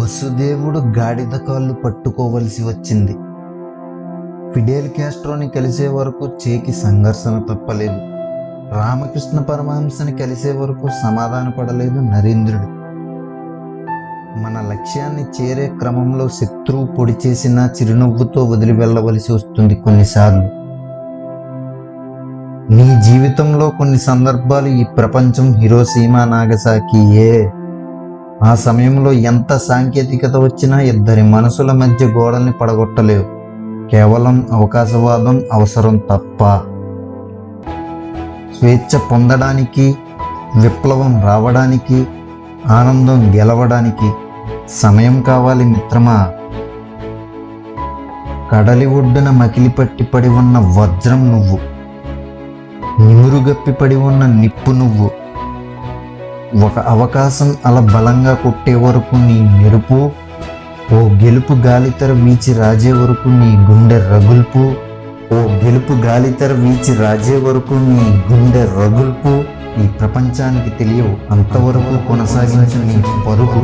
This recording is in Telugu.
వసుదేవుడు గాడిద కాళ్ళు పట్టుకోవలసి వచ్చింది. ఫిడేల్ క్యాస్ట్రోని కలిసే వరకు చేకి సంఘర్షణ తప్పలేదు. రామకృష్ణ పరమహంసని కలిసే వరకు సమాధానపడలేదు నరేంద్రుడు. మన లక్ష్యాన్ని చేరే క్రమంలో శత్రువు పొడి చేసిన చిరునవ్వుతో వదిలి వెళ్ళవలసి వస్తుంది కొన్నిసార్లు. నీ జీవితంలో కొన్ని సందర్భాలు ఈ ప్రపంచం హిరోసీమా నాగసాకియే. ఆ సమయంలో ఎంత సాంకేతికత వచ్చినా ఇద్దరి మనసుల మధ్య గోడల్ని పడగొట్టలేవు. కేవలం అవకాశవాదం అవసరం తప్ప. స్వేచ్ఛ పొందడానికి విప్లవం రావడానికి ఆనందం గెలవడానికి సమయం కావాలి మిత్రమా? కడలి ఒడ్డున మకిలిపట్టి పడి ఉన్న వజ్రం నువ్వు. నిమురుగప్పి పడి ఉన్న నిప్పు నువ్వు. ఒక అవకాశం అలా బలంగా కొట్టే వరకు నీ మెరుపు ఓ గెలుపు గాలితెర వీచి రాజే వరకు నీ గుండె రగుల్పు ఓ గెలుపు గాలితెర వీచి రాజే వరకు నీ గుండె రగుల్పు ఈ ప్రపంచానికి తెలియవు అంతవరకు కొనసాగించు నీ పరుగు.